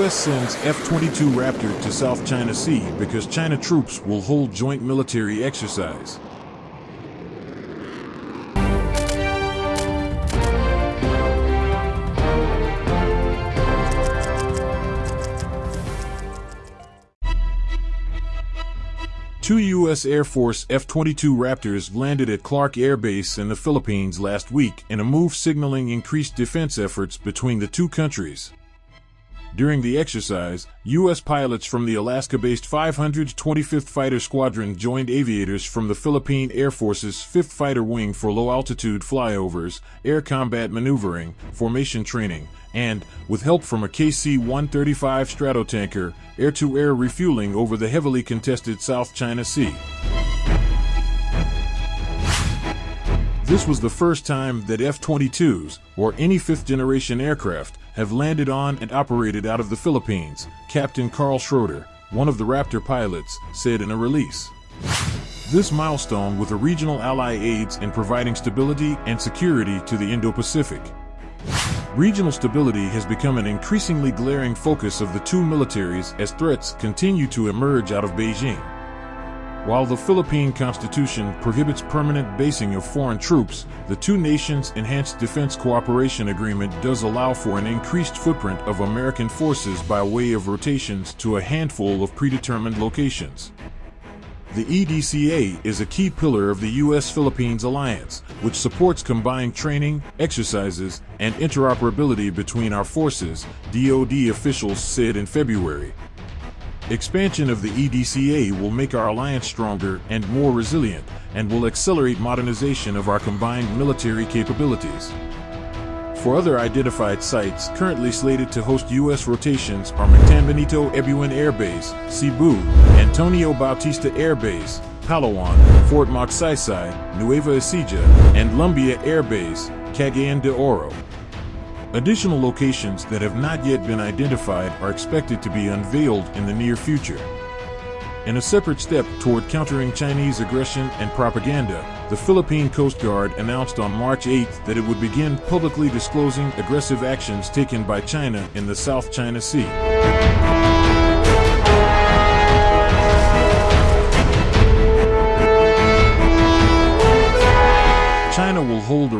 U.S. sends F-22 Raptor to South China Sea because China troops will hold joint military exercise. Two U.S. Air Force F 22 Raptors landed at Clark Air Base in the Philippines last week in a move signaling increased defense efforts between the two countries. During the exercise, U.S. pilots from the Alaska based 525th Fighter Squadron joined aviators from the Philippine Air Force's 5th Fighter Wing for low altitude flyovers, air combat maneuvering, formation training, and, with help from a KC 135 Stratotanker, air to air refueling over the heavily contested South China Sea. This was the first time that F 22s, or any fifth generation aircraft, have landed on and operated out of the Philippines, Captain Carl Schroeder, one of the Raptor pilots, said in a release. This milestone with a regional ally aids in providing stability and security to the Indo Pacific. Regional stability has become an increasingly glaring focus of the two militaries as threats continue to emerge out of Beijing. While the Philippine Constitution prohibits permanent basing of foreign troops, the two nations' Enhanced Defense Cooperation Agreement does allow for an increased footprint of American forces by way of rotations to a handful of predetermined locations. The EDCA is a key pillar of the U.S. Philippines alliance, which supports combined training, exercises, and interoperability between our forces, DoD officials said in February. Expansion of the EDCA will make our alliance stronger and more resilient, and will accelerate modernization of our combined military capabilities. Four other identified sites currently slated to host U.S. rotations are Mactan Benito Ebuen Air Base, Cebu, Antonio Bautista Air Base, Palawan, Fort Magsaysay, Nueva Ecija, and Lumbia Air Base, Cagayan de Oro. Additional locations that have not yet been identified are expected to be unveiled in the near future. In a separate step toward countering Chinese aggression and propaganda, the Philippine Coast Guard announced on March 8 that it would begin publicly disclosing aggressive actions taken by China in the South China Sea. China will hold a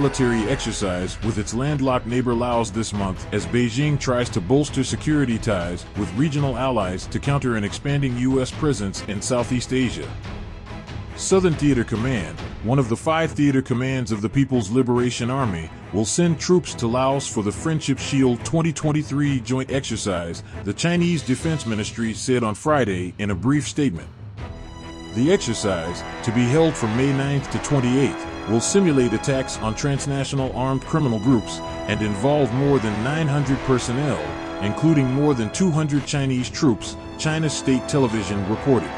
military exercise with its landlocked neighbor Laos this month as Beijing tries to bolster security ties with regional allies to counter an expanding U.S. presence in Southeast Asia. Southern Theater Command, one of the five theater commands of the People's Liberation Army, will send troops to Laos for the Friendship Shield 2023 joint exercise, the Chinese Defense Ministry said on Friday in a brief statement. The exercise, to be held from May 9th to 28th, will simulate attacks on transnational armed criminal groups and involve more than 900 personnel, including more than 200 Chinese troops, China's state television reported.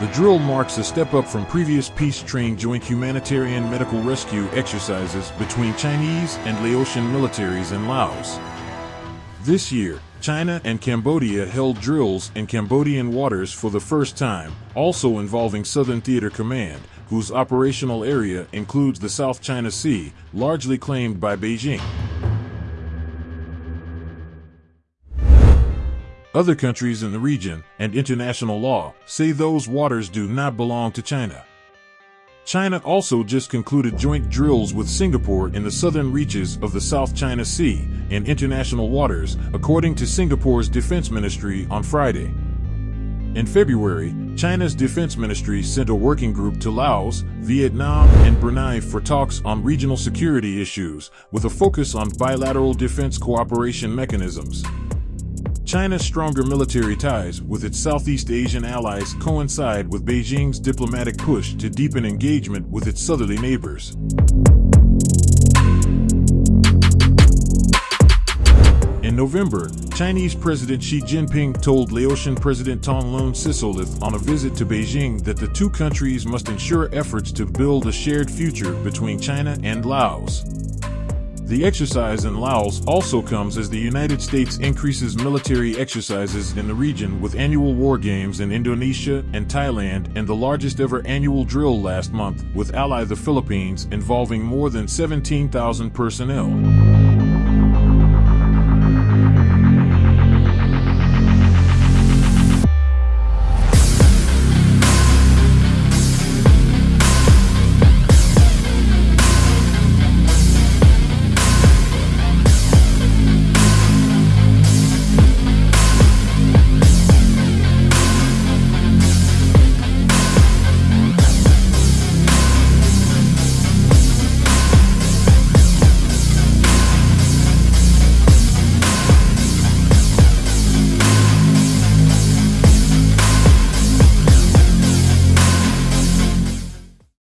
The drill marks a step up from previous peace-trained joint humanitarian medical rescue exercises between Chinese and Laotian militaries in Laos. This year, China and Cambodia held drills in Cambodian waters for the first time, also involving Southern Theater Command, whose operational area includes the South China Sea, largely claimed by Beijing. Other countries in the region and international law say those waters do not belong to China. China also just concluded joint drills with Singapore in the southern reaches of the South China Sea in international waters, according to Singapore's defense ministry on Friday. In February, China's defense ministry sent a working group to Laos, Vietnam, and Brunei for talks on regional security issues, with a focus on bilateral defense cooperation mechanisms. China's stronger military ties with its Southeast Asian allies coincide with Beijing's diplomatic push to deepen engagement with its southerly neighbors. In November, Chinese President Xi Jinping told Laotian President Thongloun Sisoulith on a visit to Beijing that the two countries must ensure efforts to build a shared future between China and Laos. The exercise in Laos also comes as the United States increases military exercises in the region with annual war games in Indonesia and Thailand and the largest ever annual drill last month with ally the Philippines involving more than 17,000 personnel.